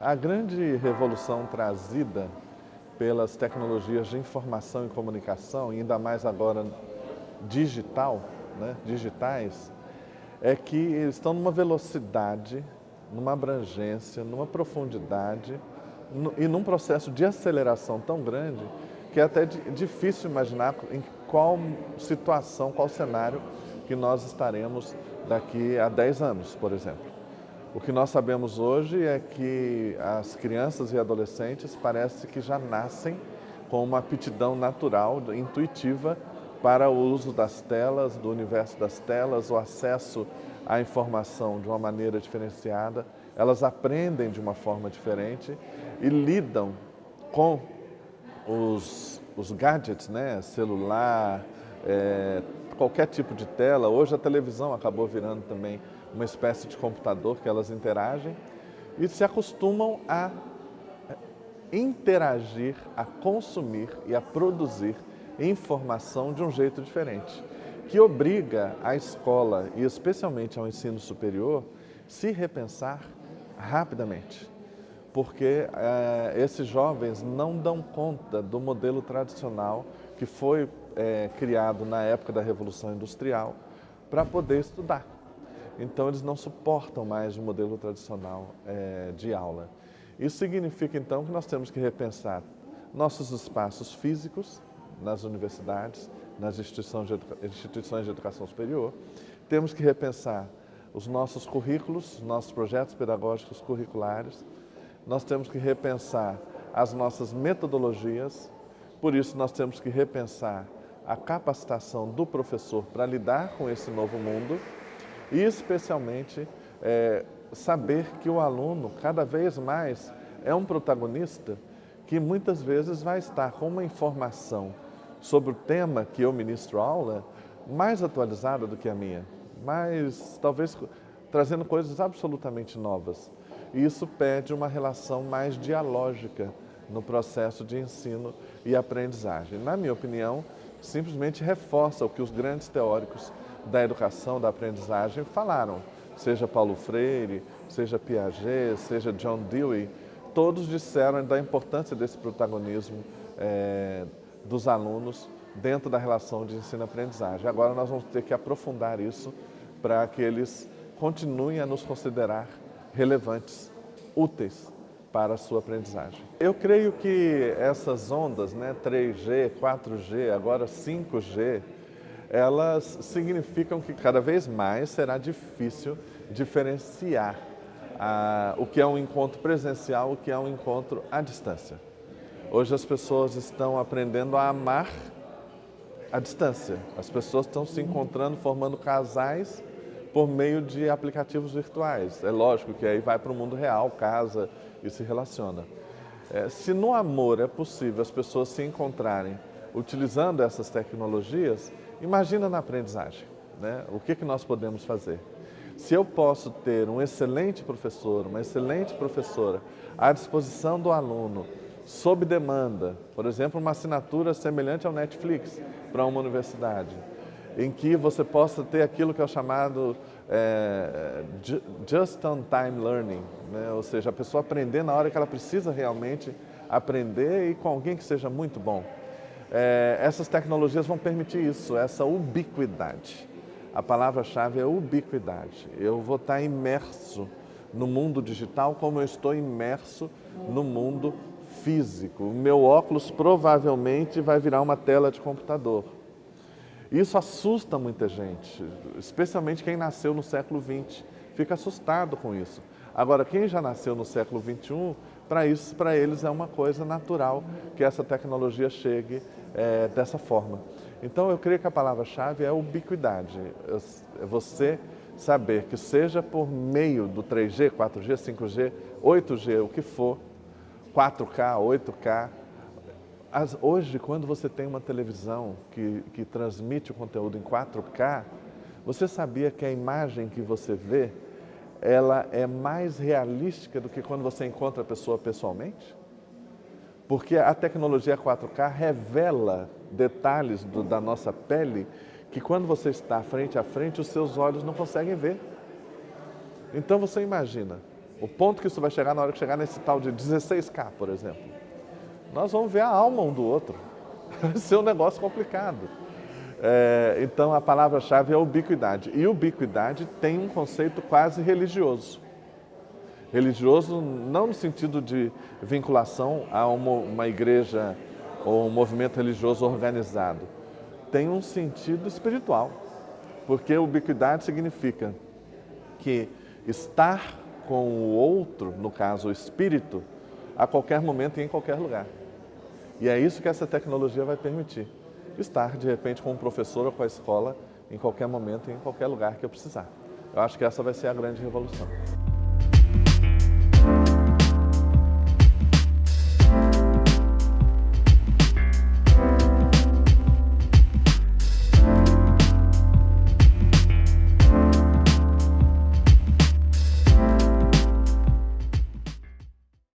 A grande revolução trazida pelas tecnologias de informação e comunicação, ainda mais agora digital, né, digitais, é que eles estão numa velocidade, numa abrangência, numa profundidade e num processo de aceleração tão grande que é até difícil imaginar em qual situação, qual cenário que nós estaremos daqui a 10 anos, por exemplo. O que nós sabemos hoje é que as crianças e adolescentes parece que já nascem com uma aptidão natural, intuitiva, para o uso das telas, do universo das telas, o acesso à informação de uma maneira diferenciada. Elas aprendem de uma forma diferente e lidam com os, os gadgets, né? celular, é, qualquer tipo de tela. Hoje a televisão acabou virando também uma espécie de computador que elas interagem e se acostumam a interagir, a consumir e a produzir informação de um jeito diferente, que obriga a escola e especialmente ao ensino superior se repensar rapidamente, porque é, esses jovens não dão conta do modelo tradicional que foi é, criado na época da Revolução Industrial para poder estudar. Então, eles não suportam mais o modelo tradicional é, de aula. Isso significa, então, que nós temos que repensar nossos espaços físicos nas universidades, nas instituições de, instituições de educação superior. Temos que repensar os nossos currículos, nossos projetos pedagógicos curriculares. Nós temos que repensar as nossas metodologias. Por isso, nós temos que repensar a capacitação do professor para lidar com esse novo mundo e especialmente é, saber que o aluno cada vez mais é um protagonista que muitas vezes vai estar com uma informação sobre o tema que eu ministro aula mais atualizada do que a minha, mas talvez trazendo coisas absolutamente novas. E isso pede uma relação mais dialógica no processo de ensino e aprendizagem. Na minha opinião, simplesmente reforça o que os grandes teóricos da educação, da aprendizagem falaram, seja Paulo Freire, seja Piaget, seja John Dewey, todos disseram da importância desse protagonismo é, dos alunos dentro da relação de ensino-aprendizagem. Agora nós vamos ter que aprofundar isso para que eles continuem a nos considerar relevantes, úteis para a sua aprendizagem. Eu creio que essas ondas, né, 3G, 4G, agora 5G, elas significam que cada vez mais será difícil diferenciar ah, o que é um encontro presencial, o que é um encontro à distância. Hoje as pessoas estão aprendendo a amar à distância. As pessoas estão se encontrando, formando casais por meio de aplicativos virtuais. É lógico que aí vai para o mundo real, casa e se relaciona. É, se no amor é possível as pessoas se encontrarem utilizando essas tecnologias, Imagina na aprendizagem, né? o que, que nós podemos fazer. Se eu posso ter um excelente professor, uma excelente professora à disposição do aluno, sob demanda, por exemplo, uma assinatura semelhante ao Netflix para uma universidade, em que você possa ter aquilo que é chamado é, just-on-time learning, né? ou seja, a pessoa aprender na hora que ela precisa realmente aprender e com alguém que seja muito bom é, essas tecnologias vão permitir isso, essa ubiquidade. A palavra-chave é ubiquidade. Eu vou estar imerso no mundo digital como eu estou imerso no mundo físico. O meu óculos provavelmente vai virar uma tela de computador. Isso assusta muita gente, especialmente quem nasceu no século XX. Fica assustado com isso. Agora, quem já nasceu no século XXI, para isso, para eles é uma coisa natural que essa tecnologia chegue é, dessa forma. Então, eu creio que a palavra-chave é ubiquidade. É você saber que seja por meio do 3G, 4G, 5G, 8G, o que for, 4K, 8K, as, hoje, quando você tem uma televisão que, que transmite o conteúdo em 4K, você sabia que a imagem que você vê ela é mais realística do que quando você encontra a pessoa pessoalmente? Porque a tecnologia 4K revela detalhes do, da nossa pele que quando você está frente a frente, os seus olhos não conseguem ver. Então você imagina, O ponto que isso vai chegar na hora que chegar nesse tal de 16K, por exemplo. Nós vamos ver a alma um do outro. Vai ser um negócio complicado. É, então a palavra-chave é ubiquidade. E ubiquidade tem um conceito quase religioso. Religioso não no sentido de vinculação a uma, uma igreja ou um movimento religioso organizado. Tem um sentido espiritual. Porque ubiquidade significa que estar com o outro, no caso o espírito, a qualquer momento e em qualquer lugar. E é isso que essa tecnologia vai permitir. Estar, de repente, com o professor ou com a escola em qualquer momento em qualquer lugar que eu precisar. Eu acho que essa vai ser a grande revolução.